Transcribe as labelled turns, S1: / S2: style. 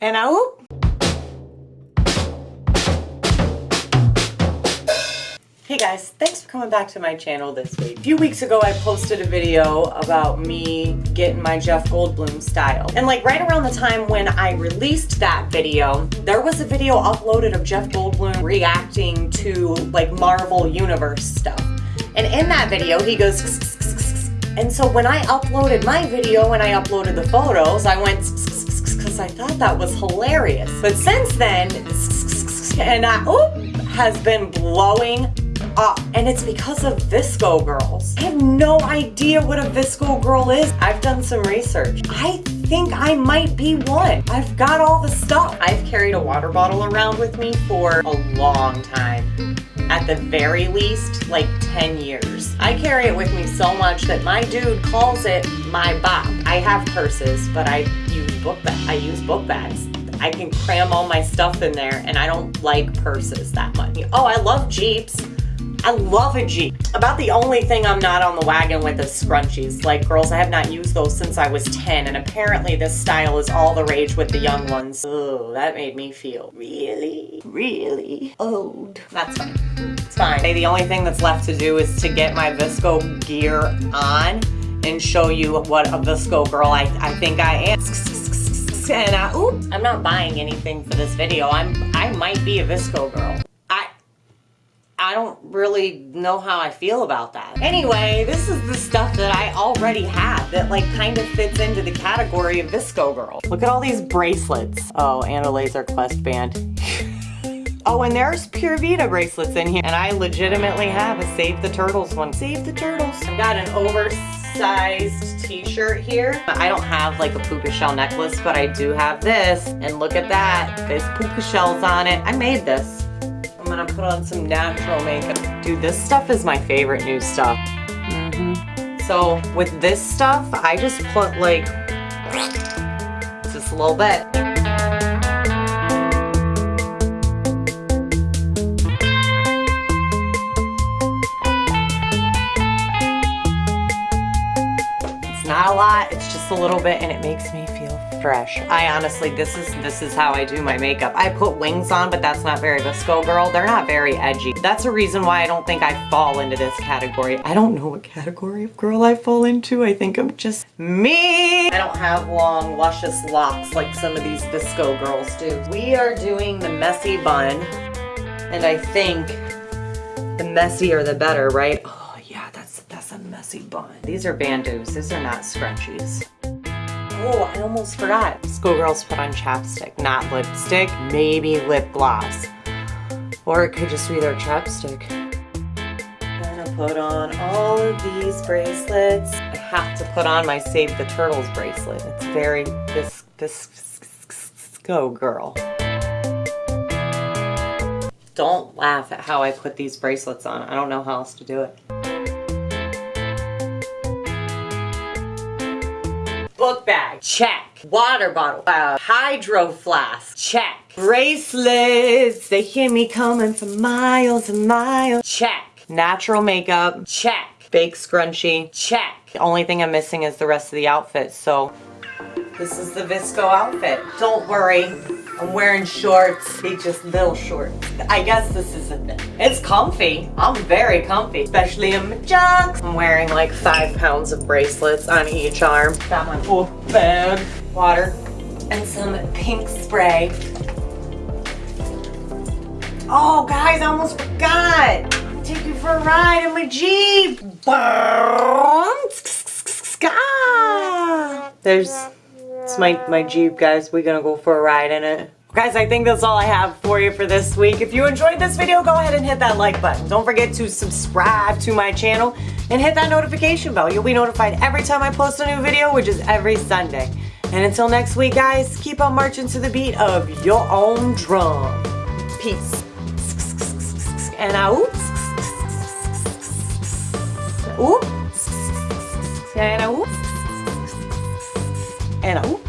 S1: And I whoop. Hey guys, thanks for coming back to my channel this week. A few weeks ago I posted a video about me getting my Jeff Goldblum style. And like right around the time when I released that video, there was a video uploaded of Jeff Goldblum reacting to like Marvel Universe stuff. And in that video he goes and so when I uploaded my video and I uploaded the photos, I went because I thought that was hilarious. But since then, and I, has been blowing up. And it's because of VSCO girls. I have no idea what a VSCO girl is. I've done some research. I think I might be one. I've got all the stuff. I've carried a water bottle around with me for a long time. At the very least, like 10 years. I carry it with me so much that my dude calls it my bop. I have purses, but I use book bags. I use book bags. I can cram all my stuff in there and I don't like purses that much. Oh, I love Jeeps. I love a. About the only thing I'm not on the wagon with is scrunchies. Like, girls, I have not used those since I was 10, and apparently this style is all the rage with the young ones. Oh, that made me feel really, really old. That's fine. It's fine. The only thing that's left to do is to get my VSCO gear on and show you what a VSCO girl I, I think I am. And I, oops, I'm not buying anything for this video. I'm I might be a VSCO girl. I don't really know how I feel about that. Anyway, this is the stuff that I already have that like kind of fits into the category of VSCO girl. Look at all these bracelets. Oh, and a laser quest band. oh, and there's Pura Vida bracelets in here. And I legitimately have a Save the Turtles one. Save the Turtles. I've got an oversized t-shirt here. I don't have like a puka shell necklace, but I do have this. And look at that. There's puka shells on it. I made this put on some natural makeup. Dude, this stuff is my favorite new stuff. Mm -hmm. So with this stuff, I just put like, just a little bit. It's not a lot, it's just a little bit and it makes me fresh. I honestly, this is this is how I do my makeup. I put wings on, but that's not very VSCO girl. They're not very edgy. That's a reason why I don't think I fall into this category. I don't know what category of girl I fall into. I think I'm just me. I don't have long, luscious locks like some of these VSCO girls do. We are doing the messy bun, and I think the messier the better, right? Oh yeah, that's, that's a messy bun. These are bandos. These are not scrunchies. Oh, I almost forgot. Schoolgirls put on chapstick, not lipstick, maybe lip gloss. Or it could just be their chapstick. I'm gonna put on all of these bracelets. I have to put on my Save the Turtles bracelet. It's very, this, this, go girl. Don't laugh at how I put these bracelets on. I don't know how else to do it. Book bag, check. Water bottle, uh, hydro flask, check. Bracelets, they hear me coming for miles and miles, check. Natural makeup, check. Fake scrunchie, check. The only thing I'm missing is the rest of the outfit, so this is the VSCO outfit. Don't worry, I'm wearing shorts. They just little shorts. I guess this isn't it. It's comfy. I'm very comfy, especially in my jocks. I'm wearing like five pounds of bracelets on each arm. Got my full bag, water, and some pink spray. Oh, guys, I almost forgot. Take you for a ride in my Jeep. Ah. There's my, my Jeep, guys. We're gonna go for a ride in it. Guys, I think that's all I have for you for this week. If you enjoyed this video, go ahead and hit that like button. Don't forget to subscribe to my channel and hit that notification bell. You'll be notified every time I post a new video, which is every Sunday. And until next week, guys, keep on marching to the beat of your own drum. Peace. And I oops. Oops. And I oops and a